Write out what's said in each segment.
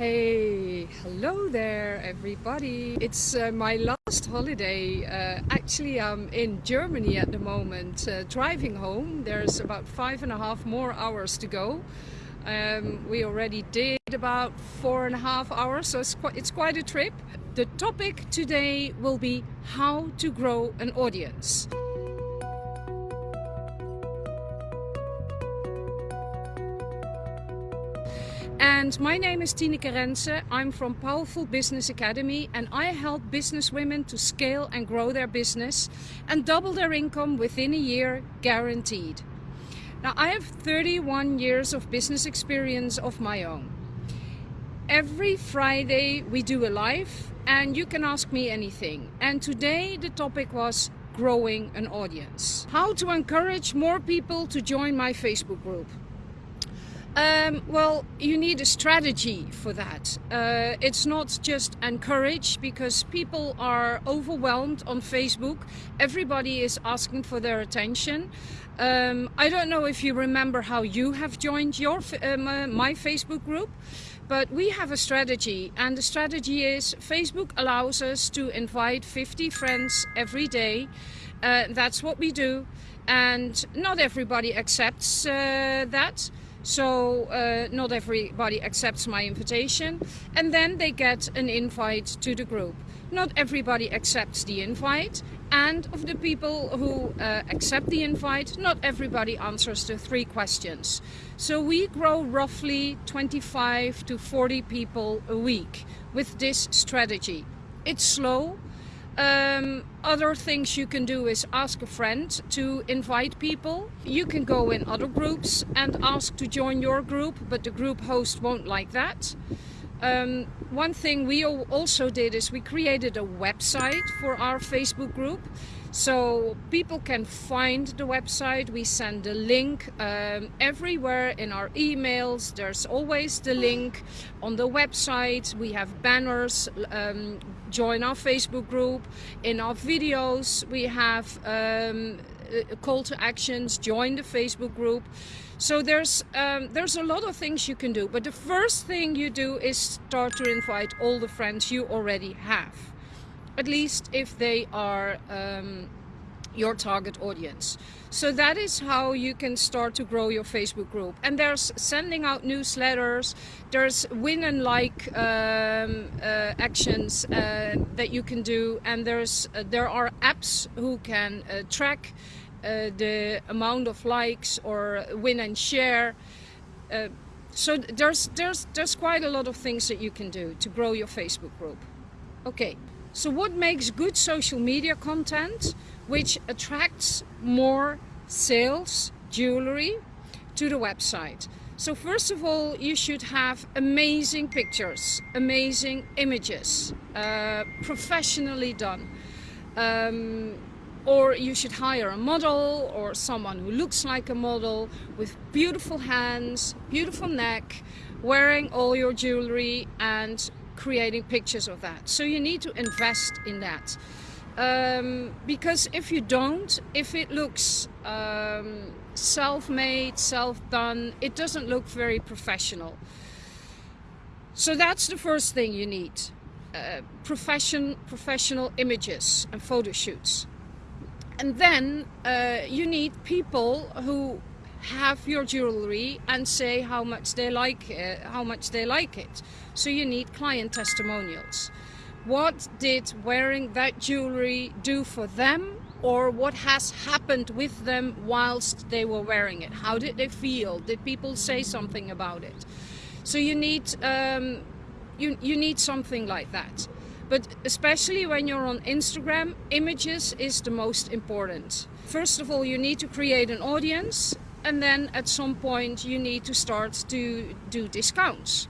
Hey, hello there everybody. It's uh, my last holiday. Uh, actually I'm in Germany at the moment, uh, driving home. There's about five and a half more hours to go. Um, we already did about four and a half hours, so it's quite, it's quite a trip. The topic today will be how to grow an audience. And my name is Tineke Rense. I'm from Powerful Business Academy and I help business women to scale and grow their business and double their income within a year guaranteed. Now I have 31 years of business experience of my own. Every Friday we do a live and you can ask me anything. And today the topic was growing an audience. How to encourage more people to join my Facebook group. Um, well, you need a strategy for that. Uh, it's not just encourage because people are overwhelmed on Facebook. Everybody is asking for their attention. Um, I don't know if you remember how you have joined your uh, my Facebook group, but we have a strategy and the strategy is Facebook allows us to invite 50 friends every day. Uh, that's what we do and not everybody accepts uh, that. So uh, not everybody accepts my invitation and then they get an invite to the group. Not everybody accepts the invite and of the people who uh, accept the invite, not everybody answers the three questions. So we grow roughly 25 to 40 people a week with this strategy. It's slow, um, other things you can do is ask a friend to invite people. You can go in other groups and ask to join your group, but the group host won't like that. Um, one thing we also did is we created a website for our Facebook group. So people can find the website. We send the link um, everywhere in our emails. There's always the link on the website. We have banners um, join our Facebook group. In our videos we have um, call to actions join the Facebook group. So there's um, there's a lot of things you can do but the first thing you do is start to invite all the friends you already have at least if they are um, your target audience. So that is how you can start to grow your Facebook group. And there's sending out newsletters, there's win and like um, uh, actions uh, that you can do, and there's uh, there are apps who can uh, track uh, the amount of likes or win and share. Uh, so there's there's there's quite a lot of things that you can do to grow your Facebook group. Okay. So what makes good social media content which attracts more sales, jewelry to the website? So first of all, you should have amazing pictures, amazing images, uh, professionally done. Um, or you should hire a model or someone who looks like a model with beautiful hands, beautiful neck, wearing all your jewelry and creating pictures of that. So you need to invest in that. Um, because if you don't, if it looks um, self-made, self-done, it doesn't look very professional. So that's the first thing you need. Uh, profession, professional images and photo shoots. And then uh, you need people who have your jewelry and say how much they like uh, how much they like it so you need client testimonials what did wearing that jewelry do for them or what has happened with them whilst they were wearing it? How did they feel? Did people say something about it? So you need um, you, you need something like that. But especially when you're on Instagram images is the most important. First of all you need to create an audience and then at some point you need to start to do discounts.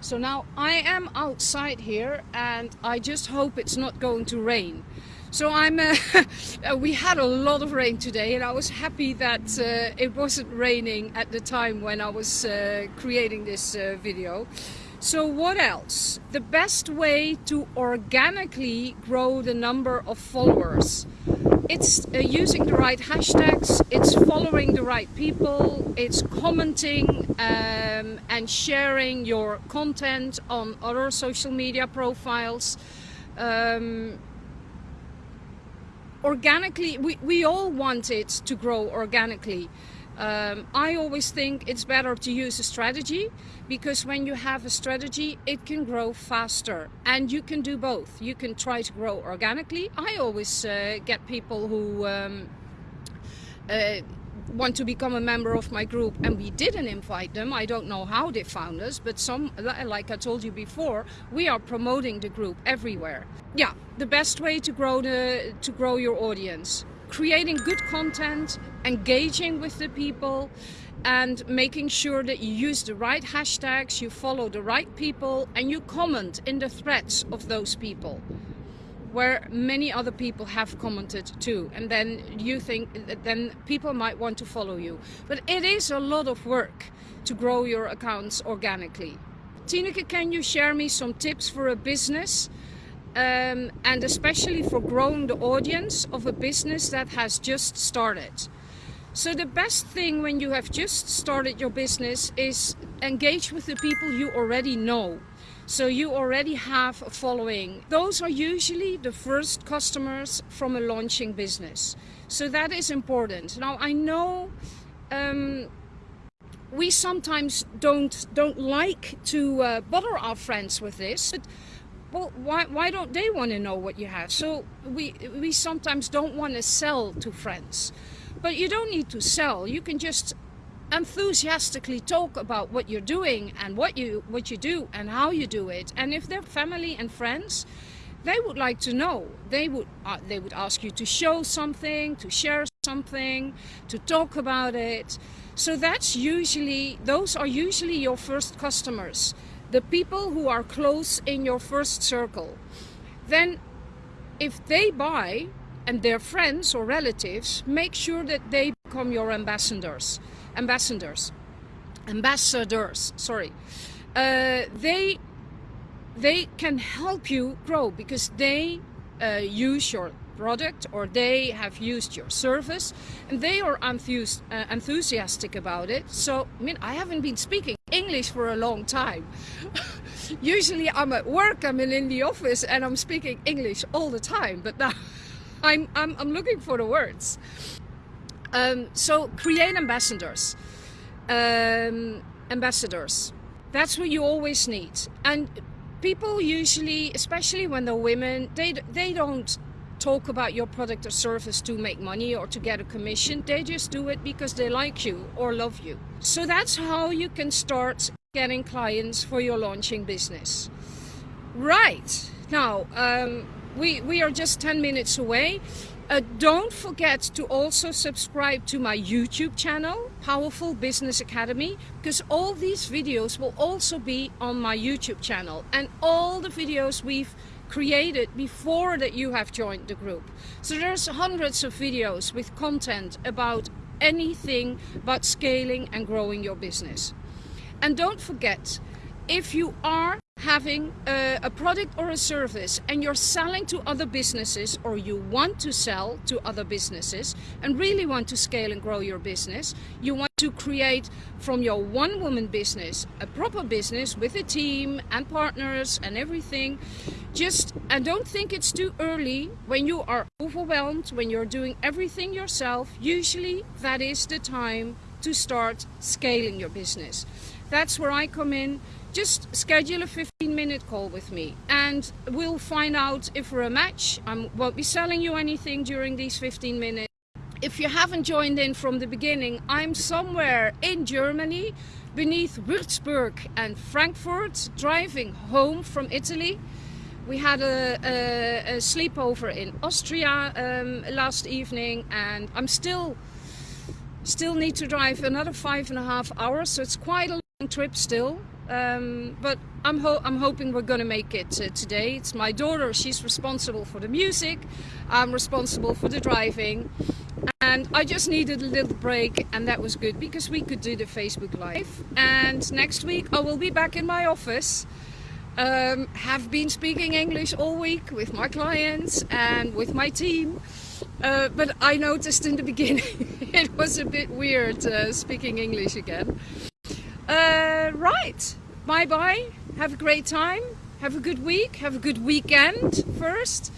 So now I am outside here and I just hope it's not going to rain. So I'm, uh, we had a lot of rain today and I was happy that uh, it wasn't raining at the time when I was uh, creating this uh, video. So what else? The best way to organically grow the number of followers it's uh, using the right hashtags, it's following the right people, it's commenting um, and sharing your content on other social media profiles. Um, organically, we, we all want it to grow organically. Um, I always think it's better to use a strategy because when you have a strategy, it can grow faster and you can do both. You can try to grow organically. I always uh, get people who um, uh, want to become a member of my group and we didn't invite them. I don't know how they found us, but some, like I told you before, we are promoting the group everywhere. Yeah, the best way to grow the to grow your audience creating good content, engaging with the people, and making sure that you use the right hashtags, you follow the right people, and you comment in the threads of those people where many other people have commented too. And then you think then people might want to follow you. But it is a lot of work to grow your accounts organically. Tineke can you share me some tips for a business um, and especially for growing the audience of a business that has just started. So the best thing when you have just started your business is engage with the people you already know. So you already have a following. Those are usually the first customers from a launching business. So that is important. Now I know um, we sometimes don't don't like to uh, bother our friends with this. But well, why, why don't they want to know what you have? So we, we sometimes don't want to sell to friends. But you don't need to sell. You can just enthusiastically talk about what you're doing and what you what you do and how you do it. And if they're family and friends, they would like to know. They would uh, they would ask you to show something, to share something, to talk about it. So that's usually those are usually your first customers the people who are close in your first circle, then if they buy and their friends or relatives, make sure that they become your ambassadors. Ambassadors. Ambassadors, sorry. Uh, they, they can help you grow because they uh, use your product or they have used your service and they are uh, enthusiastic about it. So, I mean, I haven't been speaking English for a long time. Usually I'm at work, I'm in the office and I'm speaking English all the time, but now I'm, I'm, I'm looking for the words. Um, so create ambassadors. Um, ambassadors. That's what you always need. And people usually, especially when they're women, they, they don't talk about your product or service to make money or to get a commission. They just do it because they like you or love you. So that's how you can start getting clients for your launching business. Right. Now, um, we, we are just 10 minutes away. Uh, don't forget to also subscribe to my YouTube channel, Powerful Business Academy, because all these videos will also be on my YouTube channel. And all the videos we've created before that you have joined the group. So there's hundreds of videos with content about anything but scaling and growing your business. And don't forget, if you are having a, a, product or a service and you're selling to other businesses or you want to sell to other businesses and really want to scale and grow your business, you want to create from your one woman business a proper business with a team and partners and everything. Just and don't think it's too early when you are overwhelmed, when you're doing everything yourself. Usually that is the time to start scaling your business. That's where I come in just schedule a 15 minute call with me and we'll find out if we're a match. I won't be selling you anything during these 15 minutes. If you haven't joined in from the beginning, I'm somewhere in Germany beneath Würzburg and Frankfurt driving home from Italy. We had a, a, a sleepover in Austria um, last evening and I'm still still need to drive another five and a half hours so it's quite a long trip still um, but I'm, ho I'm, hoping we're going to make it uh, today. It's my daughter, she's responsible for the music, I'm responsible for the driving. And I just needed a little break and that was good because we could do the Facebook Live. And next week I will be back in my office. Um, have been speaking English all week with my clients and with my team. Uh, but I noticed in the beginning it was a bit weird uh, speaking English again. Uh, right, bye bye. Have a great time. Have a good week. Have a good weekend first.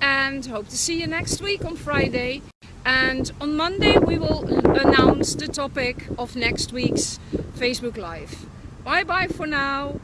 And hope to see you next week on Friday. And on Monday we will announce the topic of next week's Facebook Live. Bye bye for now.